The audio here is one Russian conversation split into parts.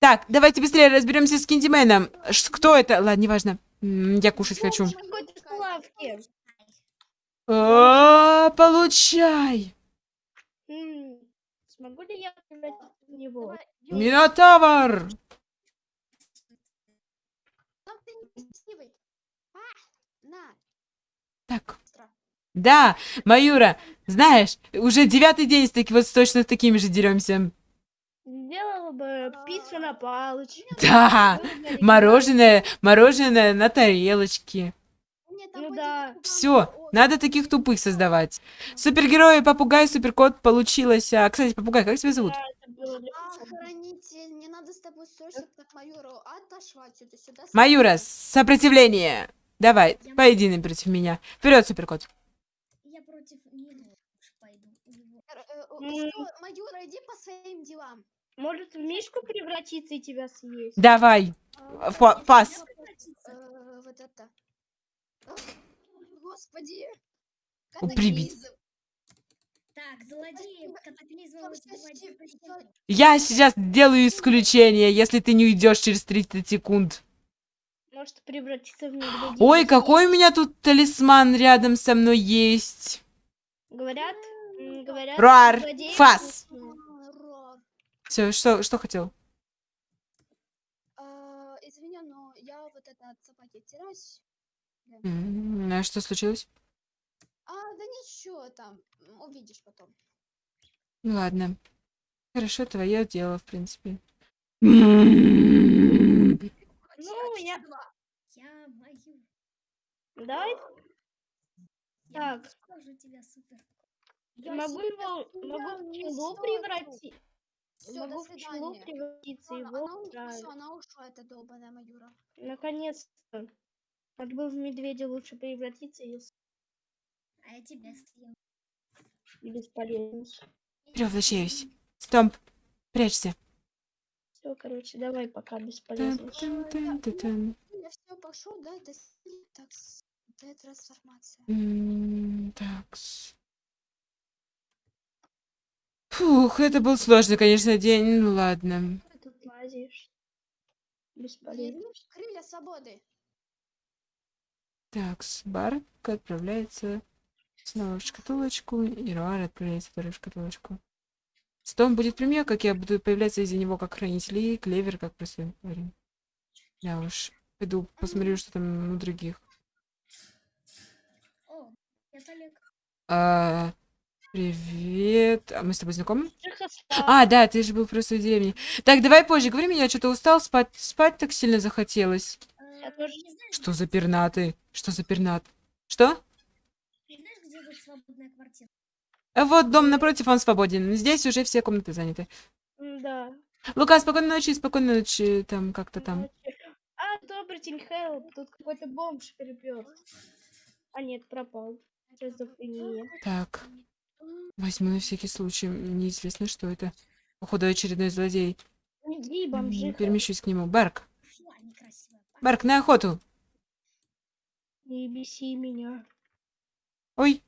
Так, давайте быстрее разберемся с Киндименом. Ш- Кто это? Ладно, неважно. М, Я кушать хочу. А, Получай! Смогу ли я превратиться в него? Минотавр! А, Так. Да, Маюра, знаешь, уже девятый день с таки, вот точно с такими же деремся. Сделала бы пиццу на палочке. Да, мороженое, мороженое на тарелочке. Ну да. Все, надо таких тупых создавать. Супергерои, попугай, суперкот получилось. А, кстати, попугай, как тебя зовут? А, сюда. Маюра, сопротивление. Давай, поединок против меня. Вперед, суперкот. Я против него пойду. Э, э, Майора, иди по своим делам. Может в мишку превратиться и тебя съесть? Давай. Фа- пас. э, вот это. Господи. Прибить. Катаклизм. Так, злодеев. Я сейчас делаю исключение, если ты не уйдешь через 30 секунд. Может превратиться в медведя? Ой, какой у меня тут талисман рядом со мной есть. Говорят, говорят... Руар, фас. вкусные. Все, что, что хотел? А, Извини, но я вот это от собаки теряюсь. М, А что случилось? А, да ничего там, увидишь потом. Ну ладно. Хорошо, твое дело, в принципе. Ну, я... Я мою. Давай, Я Так. Я могу его... Могу в пчелу превратить. До Могу пчелу свидания. превратиться, Она, его она, устраивает. всё, она ушла, эта долбаная Маюра. Наконец-то. Надо бы в медведя лучше превратиться и А я тебя съем. бесполезно. Превращаюсь. Стомп, прячься. Все, короче, давай пока бесполезно. Я все пошел, да, это так, это трансформация. М, такс. Фух, это был сложный, конечно, день. Ну ладно. Ты тут лазишь. Бесполезно. Крылья- свободы. Такс, Барк отправляется снова в шкатулочку, и Руар отправляется вторую в шкатулочку. Стом будет при мне, как я буду появляться из-за него как хранитель, и Клевер как простой парень. Да уж, пойду посмотрю, что там у других. О, Олег. А, привет. А мы с тобой знакомы? А, да, ты же был просто в деревне. Так, давай позже говори, меня что-то устал, спать, спать так сильно захотелось. Я Э, тоже- Не знаешь, Что за пернаты? Что за пернат? Что? не знаешь, где тут свободная квартира? А вот дом напротив, он свободен. Здесь уже все комнаты заняты. Да. Лука, спокойной ночи, спокойной ночи, там как-то там. А, добрый день, Хелп. Тут какой-то бомж перепер. А нет, пропал. Так, возьму на всякий случай. Неизвестно, что это. Походу, очередной злодей. Иди, М, бомжиха. Перемещусь к нему. Барк. Барк, на охоту. Не беси меня. Ой,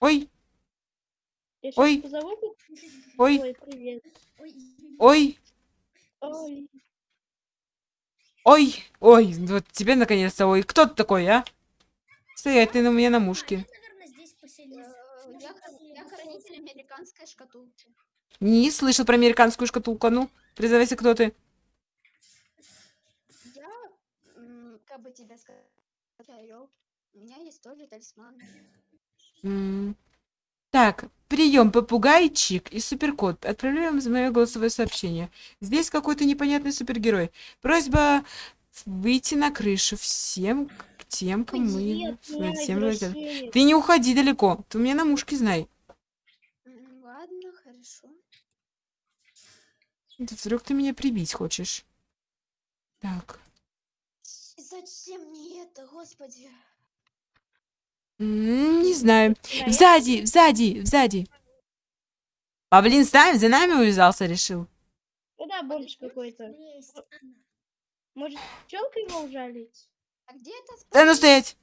ой, Я Ой. позову? ой, Ой, привет. Ой, ой, Ой. ой, ой. Вот тебе наконец-то, ой. Кто ты такой, а? Стоять ты на меня на мушке. Я. Э, Я, я хранитель американской шкатулки. Не слышал про американскую шкатулку. Ну, признавайся, кто ты. Я, как бы тебе сказать. У меня есть тоже талисман. Так, прием, попугайчик и суперкот. Отправляем за мое голосовое сообщение. Здесь какой-то непонятный супергерой. Просьба выйти на крышу всем тем, от меня, всем глаза. извращенец. Ты не уходи далеко. Ты у меня на мушке знай. Ладно, хорошо. Да Вдруг ты меня прибить хочешь? Так. Зачем мне это, господи? Не знаю. Да, я- Сзади, сзади, сзади. Павлин с нами, за нами увязался, решил. Да, бомж какой-то. Может, пчелка его ужалить? А где это? Да ну стоять!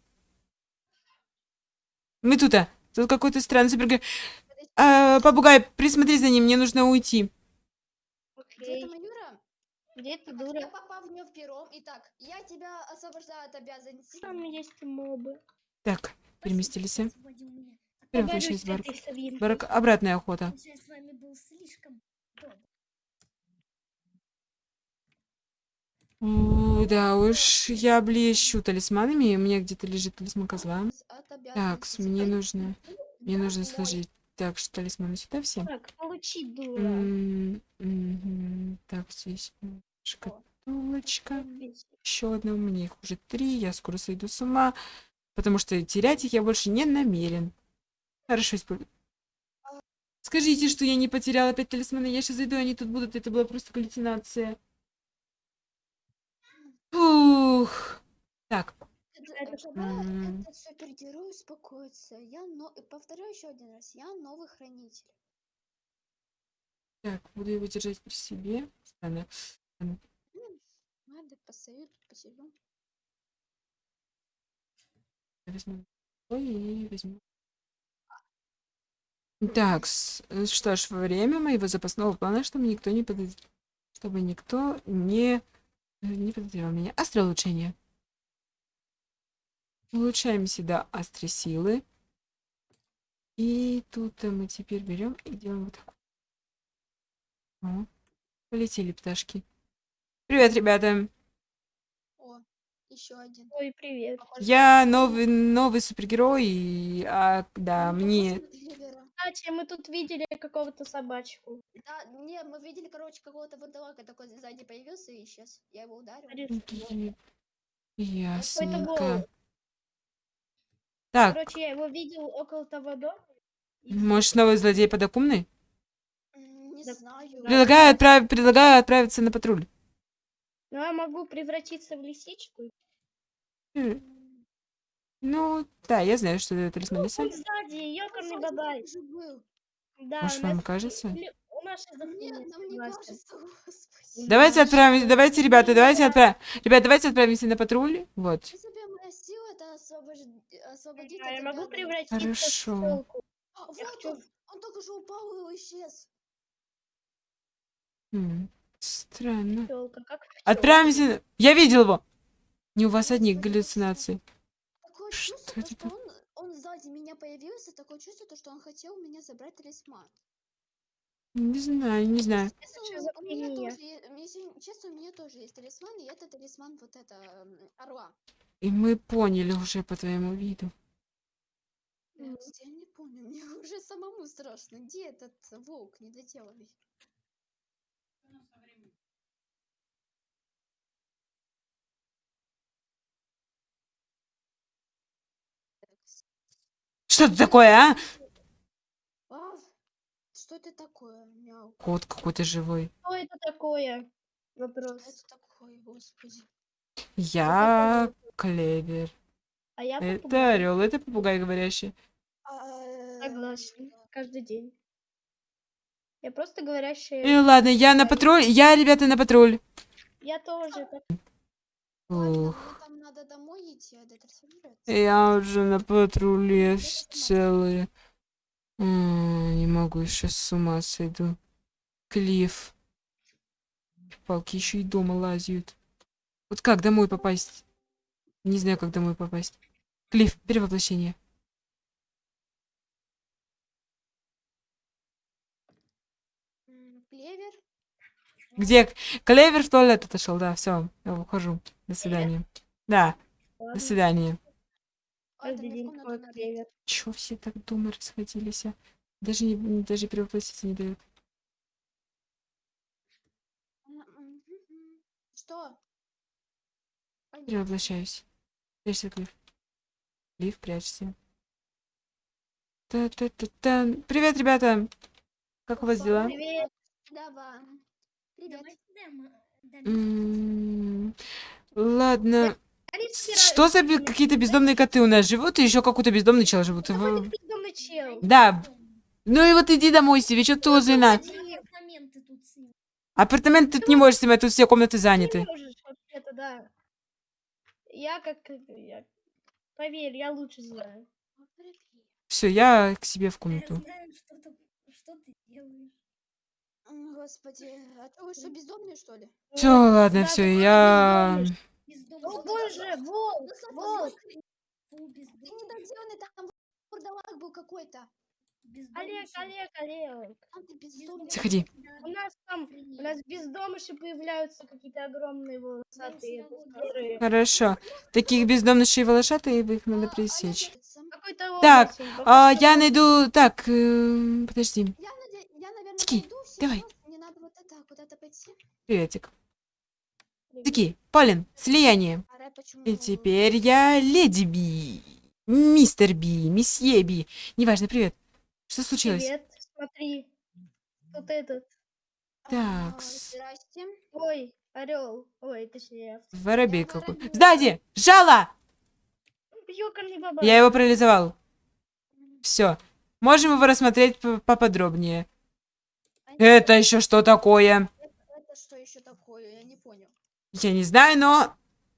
Мы тут, а. Тут какой-то странный супергерой. А, попугай, присмотри за ним, мне нужно уйти. Где Маюра? Где ты, Я дура? попал в нее в пером. Итак, я тебя освобождаю от обязанностей. Там есть мобы. Так, переместились. Сегодня у меня. Перевоплощаясь Поговорю в с Барк. этой свинкой. Барк. Обратная охота. Раньше я с вами был слишком добр. О, да уж, я блещу талисманами, и у меня где-то лежит талисман козла. Так, мне нужно, мне нужно сложить. Так, что талисманы сюда все. Так, получи, дура. М. Так, здесь шкатулочка. Еще одна, у меня их уже три, я скоро сойду с ума, потому что терять их я больше не намерен. Хорошо, использую. Скажите, что я не потеряла опять талисманы, я сейчас зайду, они тут будут, это была просто галлюцинация. Фух. Так, Это, Это этот супергерой успокоится, я но... повторю еще один раз, я новый хранитель. так, буду его держать при себе. Странно. Ладно, постою, тут посижу. Возьму и возьму. Так, с- э, что ж, во время моего запасного плана, чтобы никто не подоз... чтобы никто не, э, не подозревал меня. Острое улучшение. Улучшаем сюда острые силы. И тут э, мы теперь берем и делаем вот так. О, полетели пташки. Привет, ребята! О, еще один. Ой, привет. Я новый, новый супергерой, и, а, да, он мне... Кстати, мы тут видели какого-то собачку. Да, не, мы видели, короче, какого-то водолака такой сзади появился и исчез. Я его ударил. Ясненько. Так, Короче, я его видел около того дома. и- может, новый злодей подокумный? Не знаю. Предлагаю, отправ- предлагаю отправиться на патруль. Ну, я могу превратиться в лисичку. Ну, да, я знаю, что это талисман лисы. Он сзади, ёкарный был. Да, Может, вам кажется? Давайте Да, отправимся, давайте, ребята, давайте отправим. Ребят, давайте отправимся на патруль. Вот. В принципе, моя сила это освобожд- освободить я могу превратиться Хорошо. в пчелку. А, вот хочу- он! Он только что упал и исчез. М, Странно. Пчелка, как пчелка. Отправимся. Я видел его. Не у вас одних галлюцинаций. Такое Что чувство, это то, что он, он сзади меня появился, такое чувство, то, что он хотел у меня забрать талисман. Не знаю, не знаю. Честно, у меня тоже, если честно, у меня тоже есть талисман, и это талисман вот это, орла. И мы поняли уже по твоему виду. Я, не помню, мне уже самому страшно. Где этот волк недоделанный? Что это такое, а? А, что это такое? Мяу. Кот какой-то живой. Что это такое? Что Вопрос. это такое, господи? Я клевер. А я Это попугай. орел, это попугай говорящий. А, Согласен. Каждый день. Я просто говорящая. И ладно, я на патруль. Я, ребята, на патруль. Я тоже. Ух. а. Я уже на патруле. М, Не могу, еще с ума сойду. Клифф. Палки еще и дома лазят. Вот как домой попасть? Не знаю, как домой попасть. Клифф, перевоплощение. Клевер? Где? Клевер в туалет отошел, да, все, я ухожу. До свидания. Да, до свидания. А. Чё все так дома расходились? а? Даже не, даже перевоплотиться не дают. Мгм. Что? Понятно. Перевоплощаюсь. Прячься, Клифф. Клифф, прячься. Та-та-та-та. Привет, ребята! Как у вас дела? Привет. Давай. Привет. Дам М, Ладно. Алиса, Что за какие-то бездомные коты у нас живут, и еще какой-то бездомный чел живут? Какой В- ты бездомный чел. Да. Ну и вот иди домой себе, что ты за на? апартаменты тут тут не можешь снимать, тут все комнаты Ты заняты. можешь вообще-то, да. Я как... я- Поверь, я лучше знаю. Все, я к себе в комнату. Я знаю, что, ты- что ты делаешь. Господи, а вы что, бездомные, что ли? Все, ладно, да, все, я... бездомный. Бездомный. О боже, волк, волк. Ты бездомный. недоделанный, там вурдалак был какой-то. Олег. Олег, Олег. Там ты бездомный. Заходи. У нас там, у нас без домыши появляются какие-то огромные волосатые, которые... Хорошо. Таких бездомных и волошатых их надо пресечь. Так, А, я найду... Так, э, подожди. Я, наде- я, наверное, Тики, давай. сейчас. Мне надо вот это куда-то пойти. Приветик. Таки, Полин, слияние. А? И теперь я леди Би. Мистер Би, месье Би. Неважно, привет. Что случилось? Привет, смотри. Вот этот. А, такс. Здрасте. Ой, орел. Ой, точнее, Воробей какой. воробей. Сзади! Жало! баба. Я его парализовал. Все. Можем его рассмотреть поподробнее. А Это еще что такое? Это, это что еще такое? Я не понял. Я не знаю, но...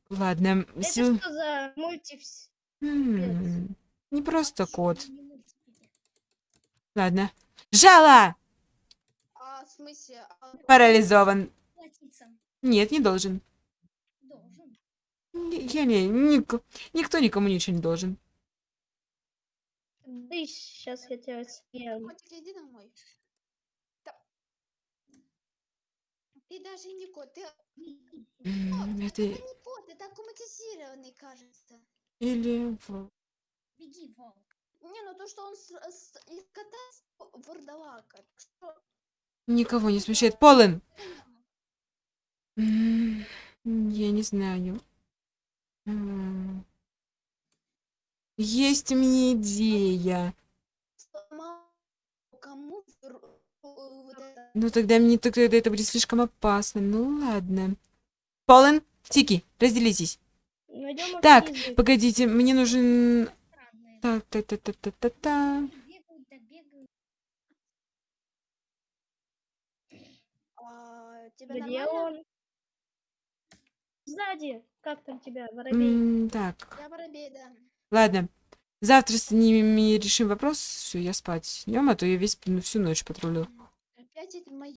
Ладно. Это сил- что за мультивс? М, Не просто кот. не? Ладно. Жало! А в смысле? а- Парализован. Платиться Нет, не должен. должен. Не- Я не... ник- Никто никому ничего не должен. Да сейчас я тебя съем. Котик, иди домой. Ты даже не кот, ты... Это... это не кот, это аккуматизированный, кажется. Или... Беги, волк. Не, ну то, что он с, с- из кота вурдалака. так что Никого не смущает. Полин! М, Я не знаю. Есть у меня идея. это. Ну тогда мне тогда это будет слишком опасно. Ну ладно. Полин, Тики, разделитесь. Найдем Так. Погодите, мне нужен... Странные. Так, так, так, так, так, так, так. Бегают, да бегают. А, тебе Где нормально? он? Сзади. Как там тебя, воробей? Так, Я воробей, да. ладно. Завтра с ними решим вопрос. Все, я спать. Днем, а то я весь ну, всю ночь патрулил. Опять эти мои